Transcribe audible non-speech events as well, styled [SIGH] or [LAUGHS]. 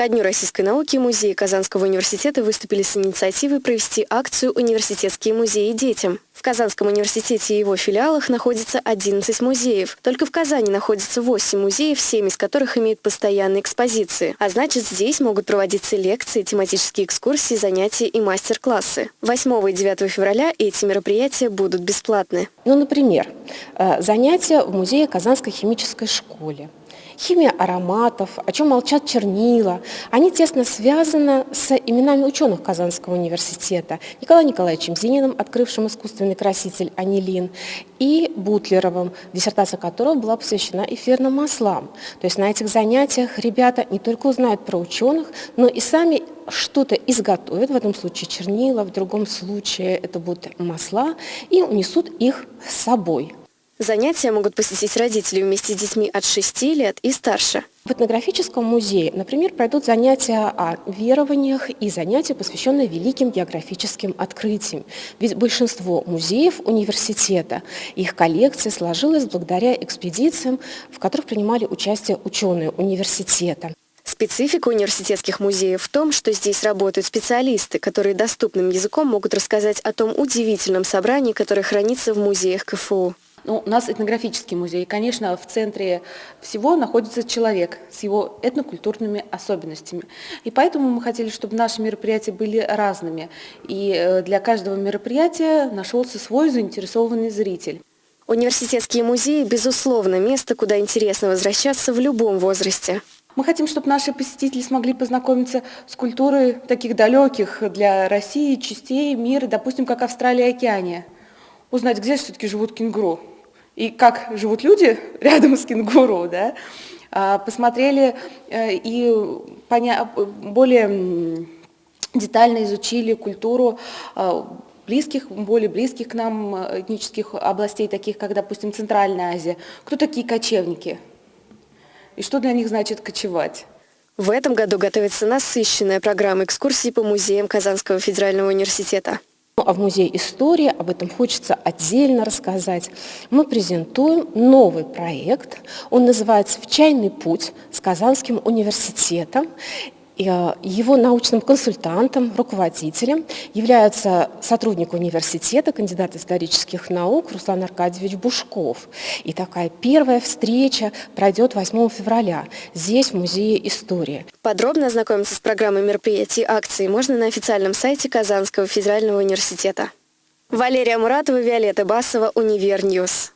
Ко Дню российской науки музеи Казанского университета выступили с инициативой провести акцию «Университетские музеи детям». В Казанском университете и его филиалах находится 11 музеев. Только в Казани находится 8 музеев, 7 из которых имеют постоянные экспозиции. А значит, здесь могут проводиться лекции, тематические экскурсии, занятия и мастер-классы. 8 и 9 февраля эти мероприятия будут бесплатны. Ну, например, э, занятия в музее Казанской химической школе химия ароматов, о чем молчат чернила. Они тесно связаны с именами ученых Казанского университета. Николаем Николаевичем Зининым, открывшим искусственный краситель анилин, и Бутлеровым, диссертация которого была посвящена эфирным маслам. То есть на этих занятиях ребята не только узнают про ученых, но и сами что-то изготовят, в этом случае чернила, в другом случае это будут масла, и унесут их с собой. Занятия могут посетить родители вместе с детьми от 6 лет и старше. В этнографическом музее, например, пройдут занятия о верованиях и занятия, посвященные великим географическим открытиям. Ведь большинство музеев университета, их коллекция сложилась благодаря экспедициям, в которых принимали участие ученые университета. Специфика университетских музеев в том, что здесь работают специалисты, которые доступным языком могут рассказать о том удивительном собрании, которое хранится в музеях КФУ. Ну, у нас этнографический музей. Конечно, в центре всего находится человек с его этнокультурными особенностями. И поэтому мы хотели, чтобы наши мероприятия были разными. И э, для каждого мероприятия нашелся свой заинтересованный зритель. Университетские музеи, безусловно, место, куда интересно возвращаться в любом возрасте. Мы хотим, чтобы наши посетители смогли познакомиться с культурой таких далеких для России частей мира, допустим, как Австралия и Океания. Узнать, где все-таки живут кенгуру и как живут люди [LAUGHS] рядом с кенгуру, да, а, посмотрели э, и более детально изучили культуру а, близких, более близких к нам э, этнических областей, таких как, допустим, Центральная Азия. Кто такие кочевники? И что для них значит кочевать? В этом году готовится насыщенная программа экскурсий по музеям Казанского федерального университета. В Музее истории, об этом хочется отдельно рассказать, мы презентуем новый проект. Он называется «В чайный путь» с Казанским университетом. Э, его научным консультантом, руководителем является сотрудник университета, кандидат исторических наук Руслан Аркадьевич Бушков. И такая первая встреча пройдет 8 февраля здесь, в Музее истории. Подробно ознакомиться с программой мероприятий и акций можно на официальном сайте Казанского федерального университета. Валерия Муратова, Виолетта Басова, Универньюз.